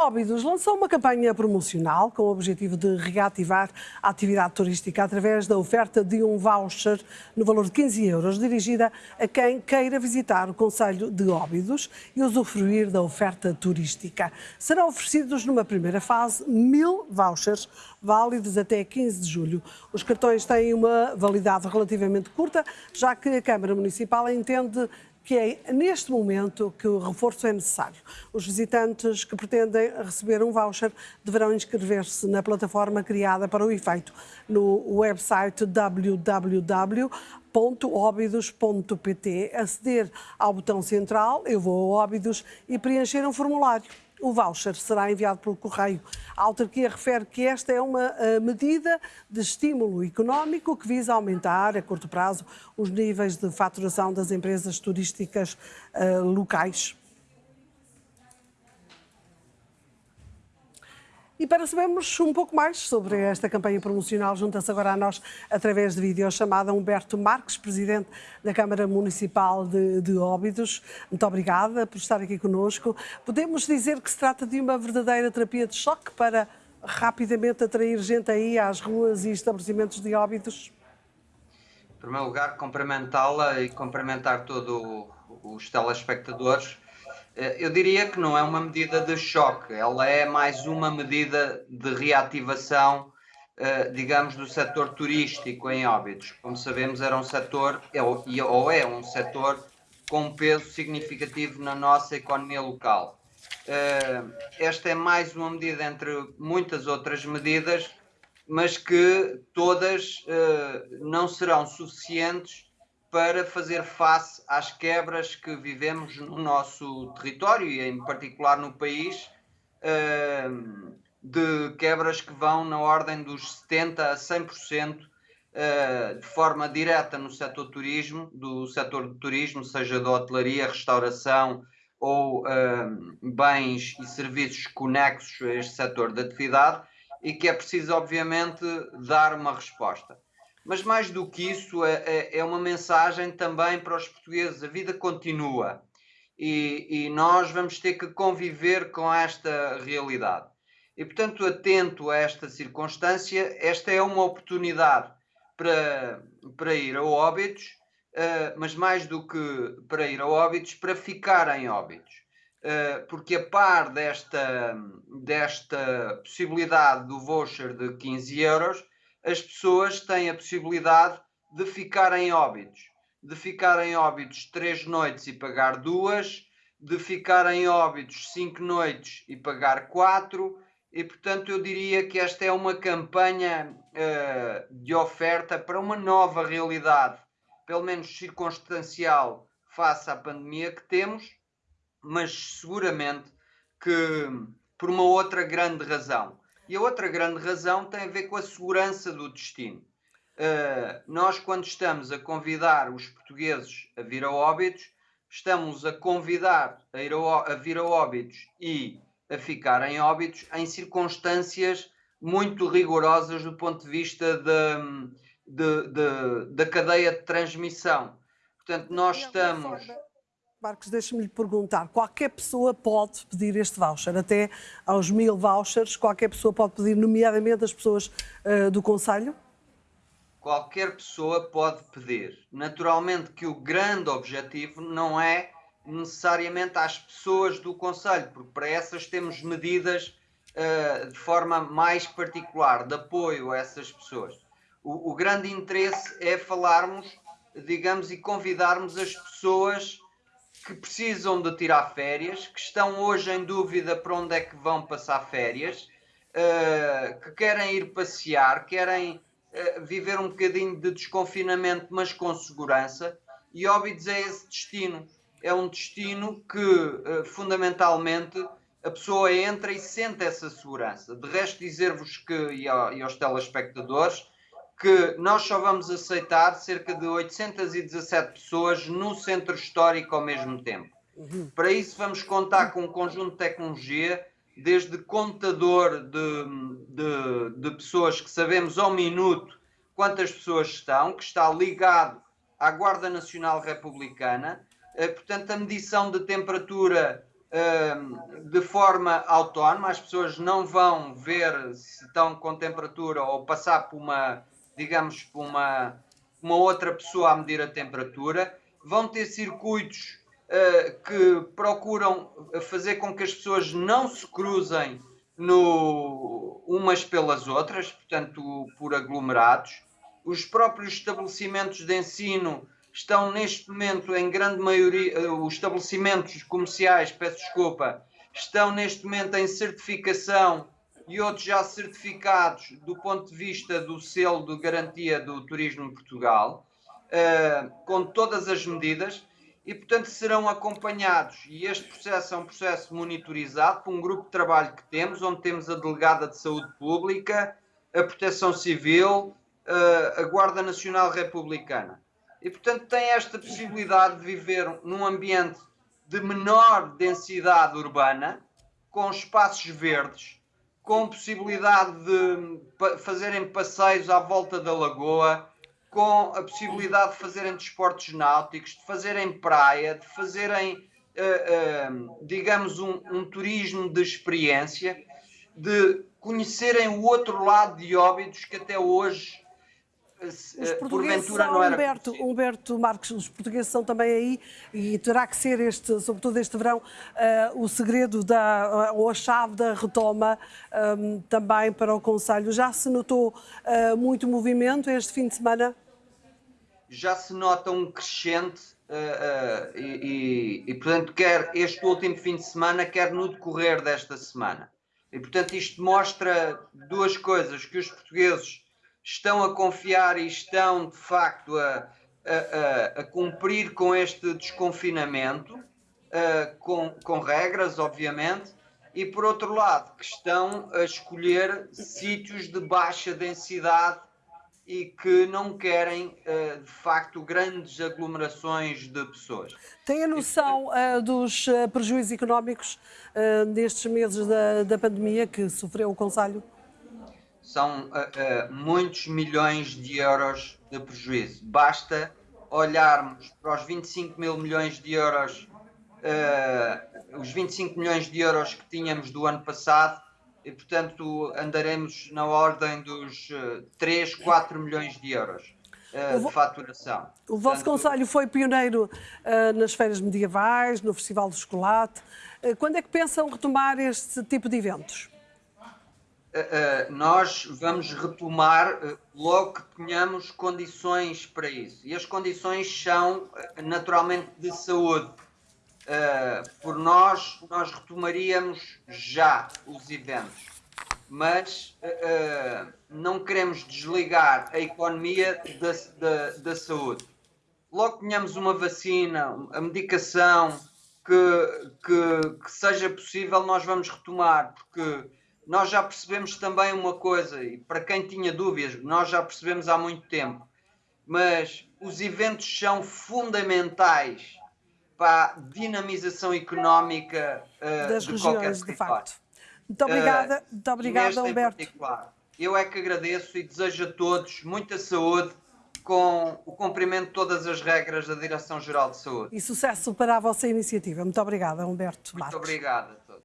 Óbidos lançou uma campanha promocional com o objetivo de reativar a atividade turística através da oferta de um voucher no valor de 15 euros, dirigida a quem queira visitar o Conselho de Óbidos e usufruir da oferta turística. Serão oferecidos numa primeira fase mil vouchers válidos até 15 de julho. Os cartões têm uma validade relativamente curta, já que a Câmara Municipal entende que é neste momento que o reforço é necessário. Os visitantes que pretendem receber um voucher deverão inscrever-se na plataforma criada para o efeito no website www.óbidos.pt, aceder ao botão central Eu vou a Óbidos e preencher um formulário. O voucher será enviado pelo correio. A autarquia refere que esta é uma uh, medida de estímulo económico que visa aumentar, a curto prazo, os níveis de faturação das empresas turísticas uh, locais. E para sabermos um pouco mais sobre esta campanha promocional, junta-se agora a nós, através de videochamada, Humberto Marques, Presidente da Câmara Municipal de, de Óbidos. Muito obrigada por estar aqui conosco. Podemos dizer que se trata de uma verdadeira terapia de choque para rapidamente atrair gente aí às ruas e estabelecimentos de Óbidos? Em primeiro lugar, cumprimentá-la e cumprimentar todos os telespectadores eu diria que não é uma medida de choque, ela é mais uma medida de reativação, eh, digamos, do setor turístico em Óbidos. Como sabemos, era um setor, é ou é um setor com um peso significativo na nossa economia local. Eh, esta é mais uma medida entre muitas outras medidas, mas que todas não serão suficientes para fazer face às quebras que vivemos no nosso território e, em particular, no país, ehm, de quebras que vão na ordem dos 70% a 100% eh, de forma direta no setor turismo, do setor do turismo, seja da hotelaria, restauração ou ehm, bens e serviços conexos a este setor de atividade e que é preciso, obviamente, dar uma resposta. Mas mais do que isso, é, é, é uma mensagem também para os portugueses: a vida continua e, e nós vamos ter que conviver com esta realidade. E, portanto, atento a esta circunstância, esta é uma oportunidade para, para ir a óbitos, uh, mas mais do que para ir a óbitos, para ficar em óbitos. Uh, porque a par desta, desta possibilidade do voucher de 15 euros, as pessoas têm a possibilidade de ficar em óbitos. De ficar em óbitos três noites e pagar duas, de ficar em óbitos cinco noites e pagar quatro, e portanto eu diria que esta é uma campanha uh, de oferta para uma nova realidade, pelo menos circunstancial, face à pandemia que temos, mas seguramente que por uma outra grande razão. E a outra grande razão tem a ver com a segurança do destino. Uh, nós, quando estamos a convidar os portugueses a vir a Óbidos, estamos a convidar a, a, a vir a Óbidos e a ficar em Óbidos em circunstâncias muito rigorosas do ponto de vista da, de, de, da cadeia de transmissão. Portanto, nós estamos Marcos, deixe-me lhe perguntar, qualquer pessoa pode pedir este voucher, até aos mil vouchers, qualquer pessoa pode pedir, nomeadamente as pessoas uh, do Conselho? Qualquer pessoa pode pedir. Naturalmente que o grande objetivo não é necessariamente às pessoas do Conselho, porque para essas temos medidas uh, de forma mais particular, de apoio a essas pessoas. O, o grande interesse é falarmos, digamos, e convidarmos as pessoas que precisam de tirar férias, que estão hoje em dúvida para onde é que vão passar férias, uh, que querem ir passear, querem uh, viver um bocadinho de desconfinamento, mas com segurança, e Óbidos é esse destino. É um destino que, uh, fundamentalmente, a pessoa entra e sente essa segurança. De resto, dizer-vos que, e, e aos telespectadores, que nós só vamos aceitar cerca de 817 pessoas no centro histórico ao mesmo tempo. Uhum. Para isso, vamos contar com um conjunto de tecnologia, desde contador de, de, de pessoas que sabemos ao minuto quantas pessoas estão, que está ligado à Guarda Nacional Republicana, eh, portanto, a medição de temperatura de forma autónoma, as pessoas não vão ver se estão com temperatura ou passar por uma, digamos, por uma, uma outra pessoa a medir a temperatura. Vão ter circuitos uh, que procuram fazer com que as pessoas não se cruzem no, umas pelas outras, portanto, por aglomerados. Os próprios estabelecimentos de ensino estão neste momento, em grande maioria, eh, os estabelecimentos comerciais, peço desculpa, estão neste momento em certificação e outros já certificados do ponto de vista do selo de garantia do turismo em Portugal, uh, com todas as medidas, e portanto serão acompanhados. E este processo é um processo monitorizado por um grupo de trabalho que temos, onde temos a Delegada de Saúde Pública, a Proteção Civil, uh, a Guarda Nacional Republicana e, portanto, tem esta possibilidade de viver num ambiente de menor densidade urbana, com espaços verdes, com possibilidade de fazerem passeios à volta da lagoa, com a possibilidade de fazerem desportos náuticos, de fazerem praia, de fazerem, uh, uh, digamos, um, um turismo de experiência, de conhecerem o outro lado de Óbidos que até hoje os eh, portugueses são, Humberto, Humberto Marques, os portugueses são também aí e terá que ser, este, sobretudo este verão, uh, o segredo da, ou a chave da retoma um, ehm, também para o Conselho. Já se notou uh, muito movimento este fim de semana? Já se nota um crescente uh, e, e, e, portanto, quer este último fim de semana, quer no decorrer desta semana. E, portanto, isto mostra duas coisas, que os portugueses estão a confiar e estão, de facto, a, a, a, cumprir com este desconfinamento, uh, com, com regras, obviamente, e, por outro lado, que estão a escolher sítios de baixa densidade e que não querem, uh, de facto, grandes aglomerações de pessoas. Tem a noção uh, dos uh, prejuízos económicos nestes meses da, da pandemia que sofreu o Conselho? São uh, uh, muitos milhões de euros de prejuízo. Basta olharmos para os 25 mil milhões de euros, uh, os 25 milhões de euros que tínhamos do ano passado, e portanto andaremos na ordem dos 3, 4 milhões de euros. de faturação. O vosso Portanto, Conselho foi pioneiro nas feiras medievais, no Festival do Chocolate. quando é que pensam retomar este tipo de eventos? Uh, nós vamos retomar uh, logo que tenhamos condições para isso. E as condições são naturalmente de saúde. por nós, nós retomaríamos já os eventos, mas não queremos desligar a economia da, da, da saúde. Logo que tenhamos uma vacina, a medicação, que, que, que, seja possível, nós vamos retomar, porque nós já percebemos também uma coisa, e para quem tinha dúvidas, nós já percebemos há muito tempo, mas os eventos são fundamentais para a dinamização económica uh, das de regiões, de facto. Muito obrigada, uh, muito obrigada, Humberto. Eu é que agradeço e desejo a todos muita saúde com o cumprimento de todas as regras da Direção-Geral de Saúde. E sucesso para a vossa iniciativa. Muito obrigada, Humberto Muito obrigado a todos.